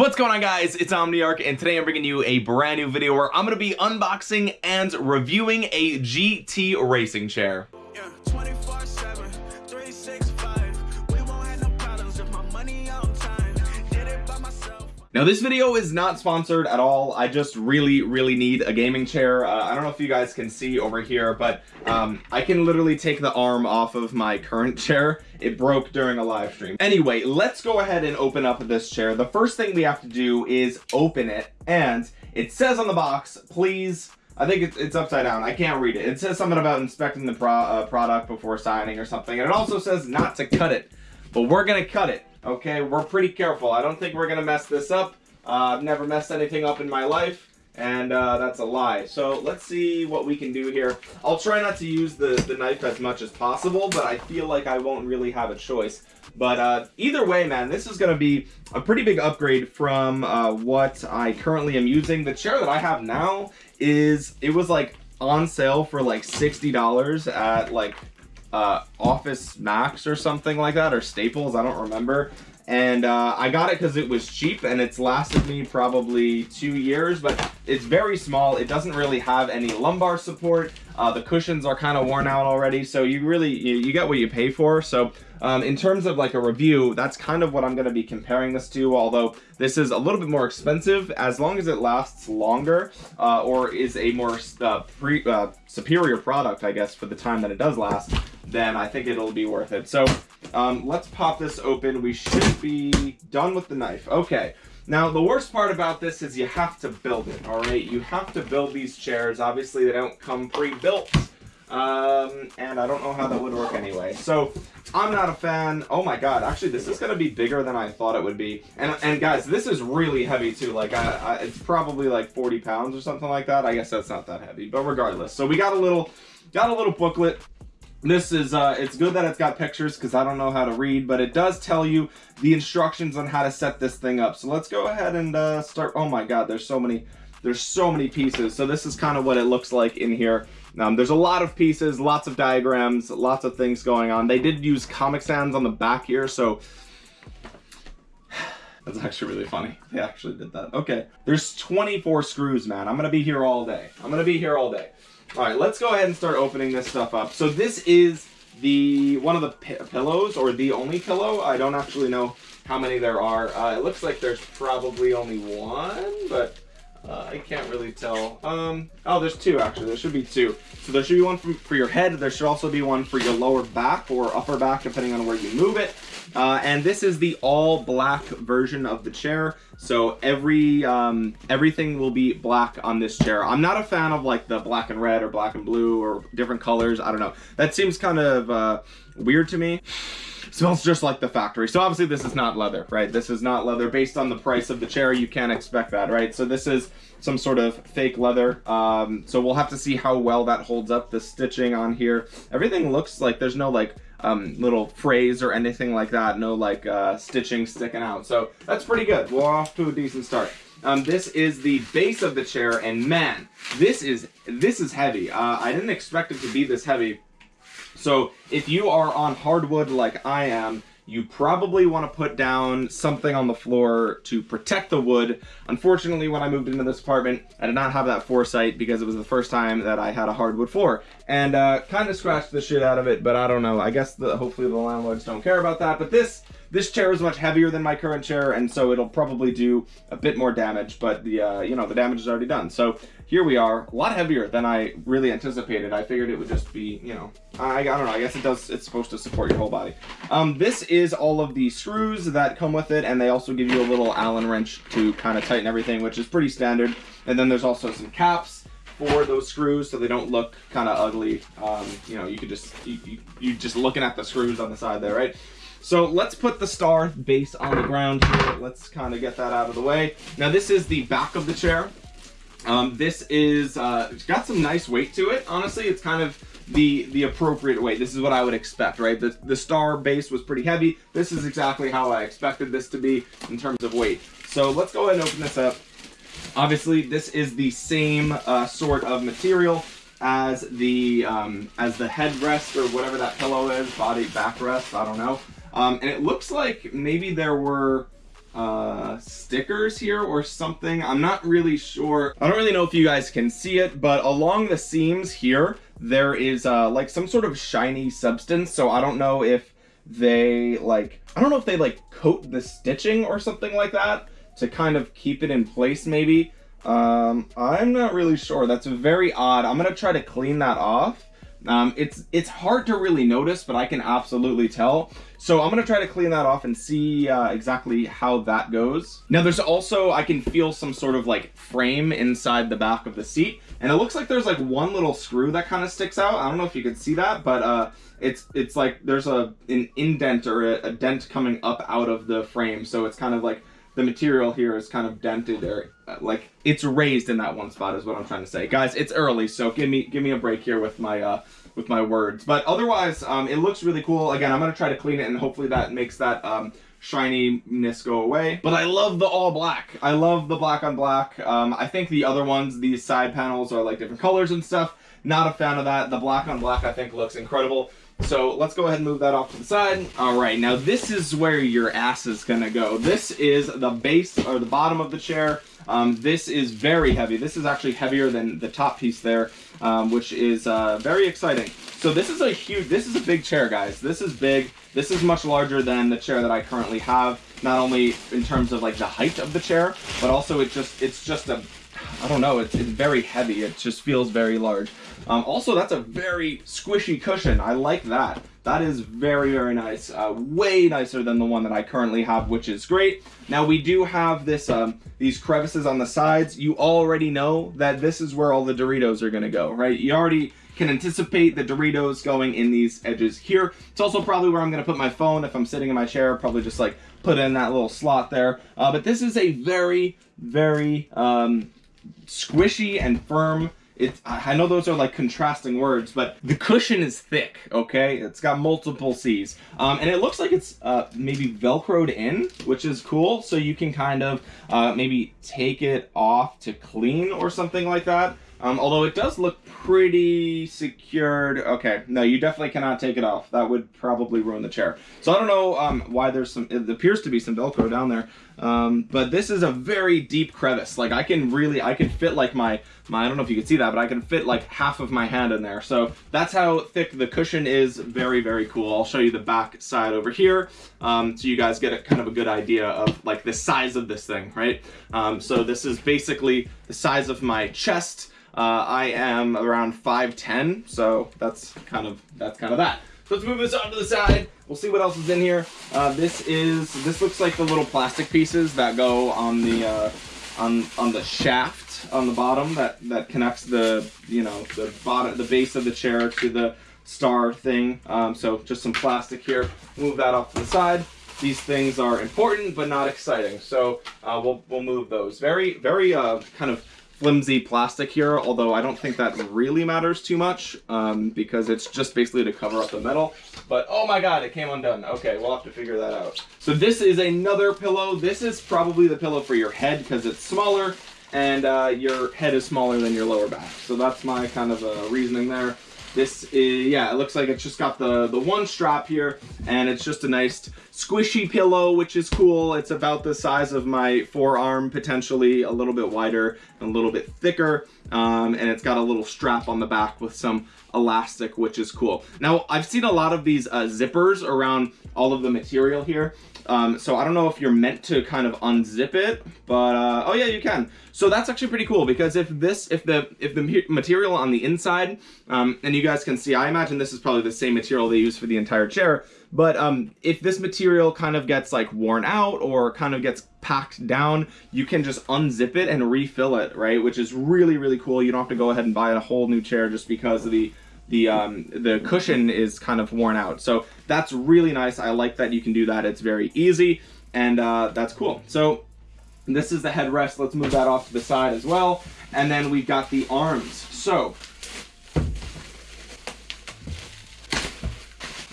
What's going on guys? It's Omniarch and today I'm bringing you a brand new video where I'm going to be unboxing and reviewing a GT racing chair. Yeah, Now this video is not sponsored at all. I just really, really need a gaming chair. Uh, I don't know if you guys can see over here, but um, I can literally take the arm off of my current chair. It broke during a live stream. Anyway, let's go ahead and open up this chair. The first thing we have to do is open it and it says on the box, please I think it's, upside down. I can't read it. It says something about inspecting the pro uh, product before signing or something. And it also says not to cut it, but we're going to cut it. Okay, we're pretty careful. I don't think we're gonna mess this up. Uh, I've never messed anything up in my life, and uh, that's a lie. So let's see what we can do here. I'll try not to use the, the knife as much as possible, but I feel like I won't really have a choice. But uh, either way, man, this is going to be a pretty big upgrade from uh, what I currently am using. The chair that I have now is, it was like on sale for like $60 at like uh, Office Max or something like that, or Staples, I don't remember. And uh, I got it because it was cheap and it's lasted me probably two years, but it's very small. It doesn't really have any lumbar support. Uh, the cushions are kind of worn out already, so you really, you, you get what you pay for. So um, in terms of like a review, that's kind of what I'm going to be comparing this to, although this is a little bit more expensive as long as it lasts longer uh, or is a more uh, pre, uh, superior product, I guess, for the time that it does last, then I think it'll be worth it. So um, let's pop this open. We should be done with the knife. Okay. Now, the worst part about this is you have to build it, all right? You have to build these chairs. Obviously, they don't come pre-built. Um, and I don't know how that would work anyway. So I'm not a fan. Oh my God, actually this is going to be bigger than I thought it would be. And, and guys, this is really heavy too. Like I, I, it's probably like 40 pounds or something like that. I guess that's not that heavy, but regardless. So we got a little, got a little booklet. This is, uh, it's good that it's got pictures because I don't know how to read, but it does tell you the instructions on how to set this thing up. So let's go ahead and uh, start. Oh my God, there's so many, there's so many pieces. So this is kind of what it looks like in here. Um, there's a lot of pieces, lots of diagrams, lots of things going on. They did use Comic Sans on the back here, so that's actually really funny. They actually did that. Okay, there's 24 screws, man. I'm gonna be here all day. I'm gonna be here all day. All right, let's go ahead and start opening this stuff up. So this is the one of the pillows or the only pillow. I don't actually know how many there are. Uh, it looks like there's probably only one, but uh, I can't really tell. Um, oh, there's two actually. There should be two. So there should be one for, for your head. There should also be one for your lower back or upper back, depending on where you move it. Uh, and this is the all black version of the chair. So every um, everything will be black on this chair. I'm not a fan of like the black and red or black and blue or different colors. I don't know. That seems kind of uh, weird to me smells just like the factory. So obviously this is not leather, right? This is not leather. Based on the price of the chair, you can't expect that, right? So this is some sort of fake leather. Um, so we'll have to see how well that holds up. The stitching on here, everything looks like there's no like um, little phrase or anything like that. No like uh, stitching sticking out. So that's pretty good. We're off to a decent start. Um, this is the base of the chair, and man, this is this is heavy. Uh, I didn't expect it to be this heavy. So if you are on hardwood like I am, you probably want to put down something on the floor to protect the wood. Unfortunately, when I moved into this apartment, I did not have that foresight because it was the first time that I had a hardwood floor. And uh, kind of scratched the shit out of it, but I don't know. I guess the, hopefully the landlords don't care about that. But this this chair is much heavier than my current chair, and so it'll probably do a bit more damage, but the, uh, you know, the damage is already done. So here we are, a lot heavier than I really anticipated. I figured it would just be, you know, I, I don't know, I guess it does, it's supposed to support your whole body. Um, this is all of the screws that come with it, and they also give you a little Allen wrench to kind of tighten everything, which is pretty standard. And then there's also some caps for those screws so they don't look kind of ugly. Um, you know, you could just, you, you, you just looking at the screws on the side there, right? So let's put the star base on the ground here. Let's kind of get that out of the way. Now this is the back of the chair. Um, this is, uh, got some nice weight to it. Honestly, it's kind of the the appropriate weight. This is what I would expect, right? The, the star base was pretty heavy. This is exactly how I expected this to be in terms of weight. So let's go ahead and open this up. Obviously, this is the same uh, sort of material as the um, as the headrest or whatever that pillow is, body backrest, I don't know. Um, and it looks like maybe there were uh, stickers here or something. I'm not really sure. I don't really know if you guys can see it, but along the seams here, there is uh, like some sort of shiny substance. So I don't know if they like, I don't know if they like coat the stitching or something like that to kind of keep it in place maybe. Um, I'm not really sure. That's very odd. I'm gonna try to clean that off. Um, it's it's hard to really notice, but I can absolutely tell. So I'm gonna try to clean that off and see uh, exactly how that goes. Now there's also, I can feel some sort of like frame inside the back of the seat. And it looks like there's like one little screw that kind of sticks out. I don't know if you can see that, but uh, it's it's like there's a an indent or a, a dent coming up out of the frame. So it's kind of like the material here is kind of dented or uh, like it's raised in that one spot is what I'm trying to say. Guys, it's early, so give me give me a break here with my uh, with my words. But otherwise, um, it looks really cool. Again, I'm gonna try to clean it and hopefully that makes that um, shininess go away. But I love the all black. I love the black on black. Um, I think the other ones, these side panels are like different colors and stuff. Not a fan of that. The black on black I think looks incredible. So let's go ahead and move that off to the side. All right, now this is where your ass is gonna go. This is the base or the bottom of the chair. Um, this is very heavy. This is actually heavier than the top piece there, um, which is uh, very exciting. So this is a huge, this is a big chair, guys. This is big. This is much larger than the chair that I currently have, not only in terms of like the height of the chair, but also it just, it's just a, I don't know, it's, it's very heavy. It just feels very large. Um, also, that's a very squishy cushion. I like that. That is very, very nice. Uh, way nicer than the one that I currently have, which is great. Now, we do have this um, these crevices on the sides. You already know that this is where all the Doritos are going to go, right? You already can anticipate the Doritos going in these edges here. It's also probably where I'm going to put my phone if I'm sitting in my chair. Probably just like put in that little slot there. Uh, but this is a very, very um, squishy and firm it's I know those are like contrasting words, but the cushion is thick, okay? It's got multiple C's. Um, and it looks like it's uh, maybe Velcroed in, which is cool. So you can kind of uh, maybe take it off to clean or something like that. Um, although it does look pretty secured. Okay, no, you definitely cannot take it off. That would probably ruin the chair. So I don't know um, why there's some, it appears to be some Velcro down there. Um, but this is a very deep crevice. Like I can really, I can fit like my, my, I don't know if you can see that, but I can fit like half of my hand in there. So that's how thick the cushion is. Very, very cool. I'll show you the back side over here. Um, so you guys get a kind of a good idea of like the size of this thing, right? Um, so this is basically the size of my chest. Uh, I am around 5'10", so that's kind of that's kind of that. So let's move this onto the side. We'll see what else is in here. Uh, this is this looks like the little plastic pieces that go on the uh, on on the shaft on the bottom that that connects the you know the bottom the base of the chair to the star thing. Um, so just some plastic here. Move that off to the side. These things are important but not exciting, so uh, we'll we'll move those. Very very uh, kind of flimsy plastic here, although I don't think that really matters too much um, because it's just basically to cover up the metal. But oh my god, it came undone. Okay, we'll have to figure that out. So this is another pillow. This is probably the pillow for your head because it's smaller and uh, your head is smaller than your lower back. So that's my kind of uh, reasoning there. This is, yeah, it looks like it's just got the, the one strap here, and it's just a nice squishy pillow, which is cool. It's about the size of my forearm, potentially a little bit wider and a little bit thicker, um, and it's got a little strap on the back with some elastic, which is cool. Now, I've seen a lot of these uh, zippers around all of the material here, um, so I don't know if you're meant to kind of unzip it, but uh, oh yeah, you can. So that's actually pretty cool because if this, if the if the material on the inside, um, and you guys can see, I imagine this is probably the same material they use for the entire chair. But um, if this material kind of gets like worn out or kind of gets packed down, you can just unzip it and refill it, right? Which is really, really cool. You don't have to go ahead and buy a whole new chair just because of the the um, the cushion is kind of worn out. So that's really nice. I like that you can do that. It's very easy and uh, that's cool. So this is the headrest. Let's move that off to the side as well. And then we've got the arms. So,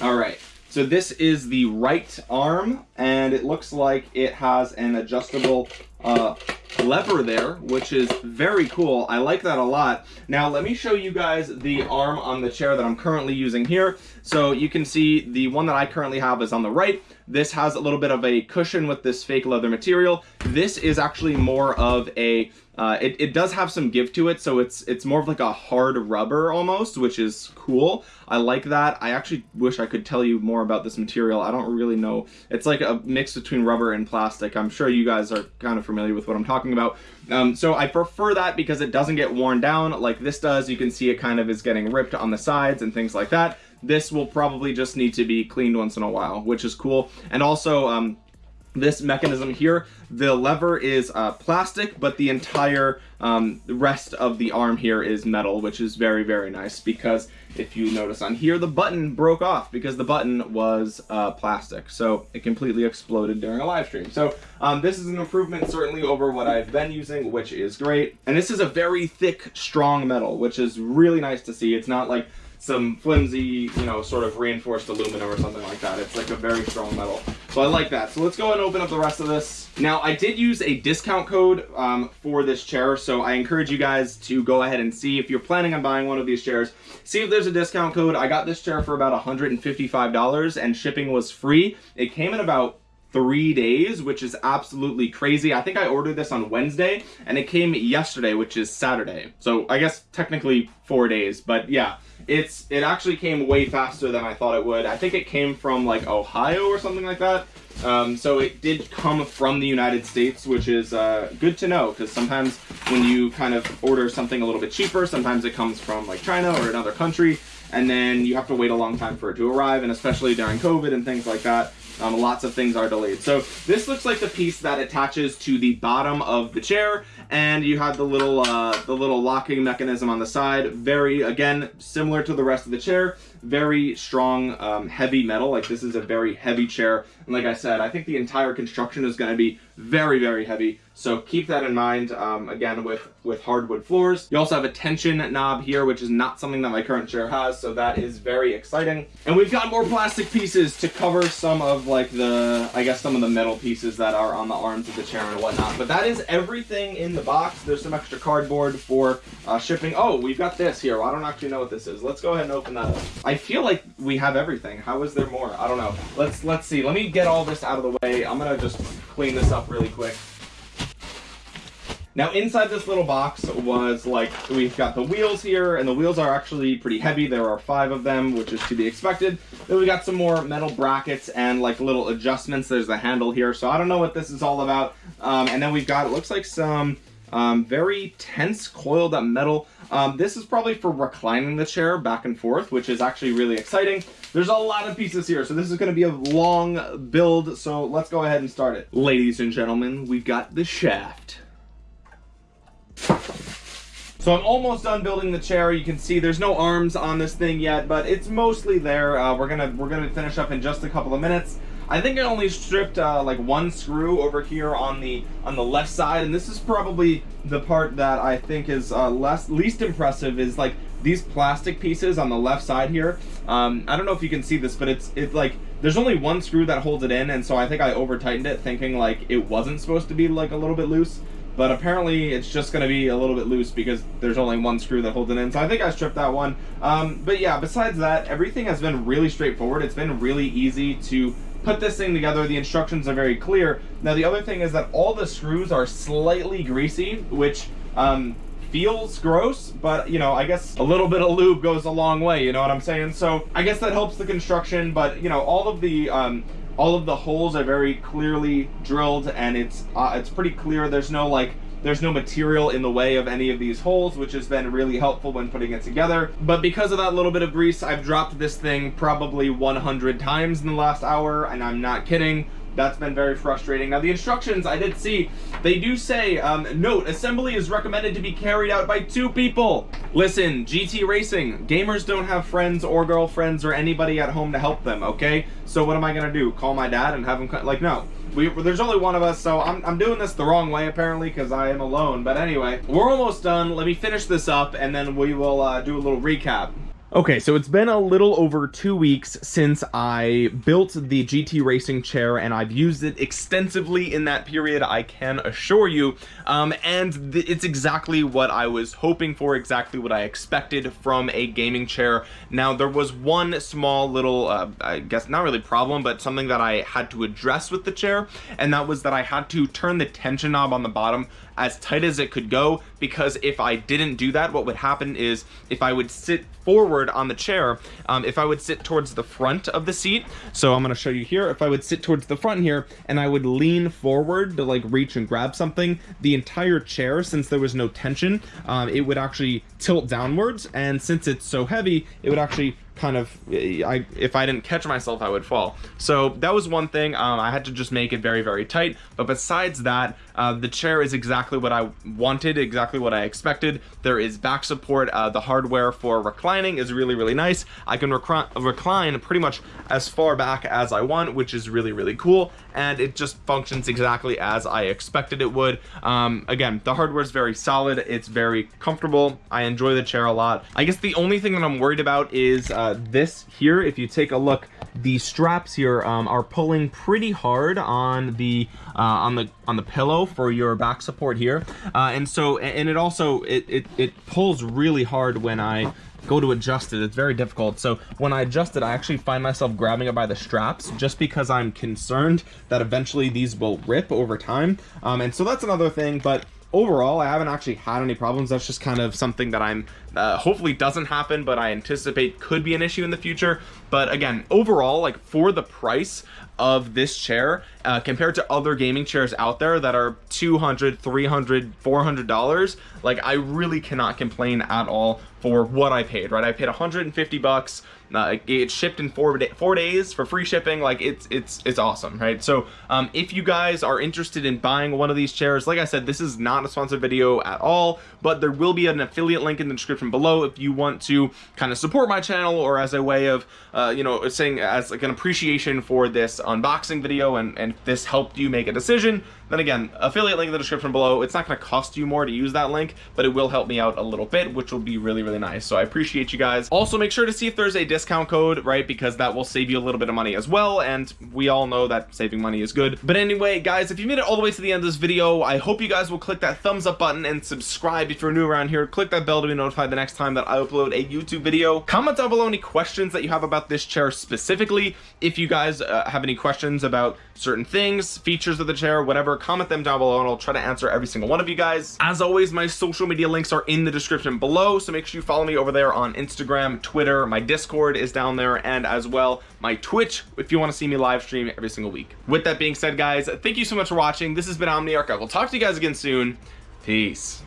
all right. So this is the right arm and it looks like it has an adjustable uh, lever there, which is very cool. I like that a lot. Now let me show you guys the arm on the chair that I'm currently using here. So you can see the one that I currently have is on the right. This has a little bit of a cushion with this fake leather material. This is actually more of a uh, it, it does have some give to it, so it's it's more of like a hard rubber almost, which is cool. I like that. I actually wish I could tell you more about this material. I don't really know. It's like a mix between rubber and plastic. I'm sure you guys are kind of familiar with what I'm talking about. Um, so I prefer that because it doesn't get worn down like this does. You can see it kind of is getting ripped on the sides and things like that. This will probably just need to be cleaned once in a while, which is cool. And also, um, this mechanism here the lever is uh, plastic but the entire um, rest of the arm here is metal which is very very nice because if you notice on here the button broke off because the button was uh, plastic. So it completely exploded during a live stream. So um, this is an improvement certainly over what I've been using which is great. And this is a very thick strong metal which is really nice to see. It's not like some flimsy, you know, sort of reinforced aluminum or something like that. It's like a very strong metal. So I like that. So let's go and open up the rest of this. Now, I did use a discount code um, for this chair, so I encourage you guys to go ahead and see if you're planning on buying one of these chairs. See if there's a discount code. I got this chair for about $155 and shipping was free. It came in about three days, which is absolutely crazy. I think I ordered this on Wednesday and it came yesterday, which is Saturday. So I guess technically four days, but yeah, it's it actually came way faster than I thought it would. I think it came from like Ohio or something like that. Um, so it did come from the United States, which is uh, good to know because sometimes when you kind of order something a little bit cheaper, sometimes it comes from like China or another country, and then you have to wait a long time for it to arrive, and especially during COVID and things like that. Um, lots of things are delayed. So this looks like the piece that attaches to the bottom of the chair and you have the little uh, the little locking mechanism on the side. Very, again, similar to the rest of the chair. Very strong, um, heavy metal. Like this is a very heavy chair. And like I said, I think the entire construction is going to be very, very heavy. So keep that in mind, um, again, with, with hardwood floors. You also have a tension knob here, which is not something that my current chair has, so that is very exciting. And we've got more plastic pieces to cover some of like the, I guess some of the metal pieces that are on the arms of the chair and whatnot. But that is everything in the box. There's some extra cardboard for uh, shipping. Oh, we've got this here. I don't actually know what this is. Let's go ahead and open that up. I feel like we have everything. How is there more? I don't know. Let's, let's see. Let me get all this out of the way. I'm gonna just clean this up really quick. Now inside this little box was like, we've got the wheels here, and the wheels are actually pretty heavy. There are five of them, which is to be expected. Then we got some more metal brackets and like little adjustments. There's the handle here, so I don't know what this is all about. Um, and then we've got, it looks like some um, very tense coiled up metal. Um, this is probably for reclining the chair back and forth, which is actually really exciting. There's a lot of pieces here, so this is going to be a long build, so let's go ahead and start it. Ladies and gentlemen, we've got the shaft. So I'm almost done building the chair. You can see there's no arms on this thing yet, but it's mostly there. Uh, we're gonna we're gonna finish up in just a couple of minutes. I think I only stripped uh, like one screw over here on the on the left side, and this is probably the part that I think is uh, less least impressive. Is like these plastic pieces on the left side here. Um, I don't know if you can see this, but it's it's like there's only one screw that holds it in, and so I think I over tightened it, thinking like it wasn't supposed to be like a little bit loose. But apparently it's just going to be a little bit loose because there's only one screw that holds it in. So I think I stripped that one. Um, but yeah, besides that, everything has been really straightforward. It's been really easy to put this thing together. The instructions are very clear. Now the other thing is that all the screws are slightly greasy, which um, feels gross, but you know, I guess a little bit of lube goes a long way, you know what I'm saying? So I guess that helps the construction, but you know, all of the um, all of the holes are very clearly drilled and it's uh, it's pretty clear there's no like there's no material in the way of any of these holes which has been really helpful when putting it together but because of that little bit of grease I've dropped this thing probably 100 times in the last hour and I'm not kidding that's been very frustrating. Now the instructions I did see, they do say, um, note, assembly is recommended to be carried out by two people. Listen, GT Racing, gamers don't have friends or girlfriends or anybody at home to help them, okay? So what am I gonna do? Call my dad and have him, like no. We, there's only one of us, so I'm, I'm doing this the wrong way apparently because I am alone. But anyway, we're almost done. Let me finish this up and then we will uh, do a little recap. Okay, so it's been a little over two weeks since I built the GT Racing chair and I've used it extensively in that period, I can assure you. Um, and it's exactly what I was hoping for, exactly what I expected from a gaming chair. Now, there was one small little, uh, I guess not really problem, but something that I had to address with the chair, and that was that I had to turn the tension knob on the bottom as tight as it could go because if I didn't do that what would happen is if I would sit forward on the chair um, if I would sit towards the front of the seat so I'm gonna show you here if I would sit towards the front here and I would lean forward to like reach and grab something the entire chair since there was no tension um, it would actually tilt downwards and since it's so heavy it would actually kind of I if I didn't catch myself I would fall. So that was one thing um, I had to just make it very very tight but besides that uh, the chair is exactly what I wanted exactly what I expected. There is back support. Uh, the hardware for reclining is really really nice. I can recline pretty much as far back as I want which is really really cool. And it just functions exactly as I expected it would. Um, again the hardware is very solid. It's very comfortable. I enjoy the chair a lot. I guess the only thing that I'm worried about is uh, this here, if you take a look, the straps here um, are pulling pretty hard on the uh, on the on the pillow for your back support here, uh, and so and it also it, it it pulls really hard when I go to adjust it. It's very difficult. So when I adjust it I actually find myself grabbing it by the straps just because I'm concerned that eventually these will rip over time. Um, and so that's another thing but overall I haven't actually had any problems. That's just kind of something that I'm uh, hopefully doesn't happen but I anticipate could be an issue in the future. But again overall like for the price of this chair uh, compared to other gaming chairs out there that are 200 300 400 dollars like I really cannot complain at all for what I paid right? I paid 150 bucks uh, it's shipped in four, four days for free shipping like it's it's it's awesome right? So um, if you guys are interested in buying one of these chairs like I said this is not a sponsored video at all but there will be an affiliate link in the description below if you want to kind of support my channel or as a way of uh, you know saying as like an appreciation for this unboxing video and and this helped you make a decision then again affiliate link in the description below. It's not going to cost you more to use that link but it will help me out a little bit which will be really really nice. So I appreciate you guys. Also make sure to see if there's a discount code right? Because that will save you a little bit of money as well and we all know that saving money is good. But anyway guys if you made it all the way to the end of this video I hope you guys will click that thumbs up button and subscribe if you're new around here. Click that bell to be notified the next time that I upload a YouTube video. Comment down below any questions that you have about this chair specifically. If you guys uh, have any questions about certain things features of the chair comment them down below and I'll try to answer every single one of you guys. As always my social media links are in the description below so make sure you follow me over there on Instagram Twitter my discord is down there and as well my Twitch if you want to see me live stream every single week. With that being said guys thank you so much for watching. This has been Omniarch. I will talk to you guys again soon. Peace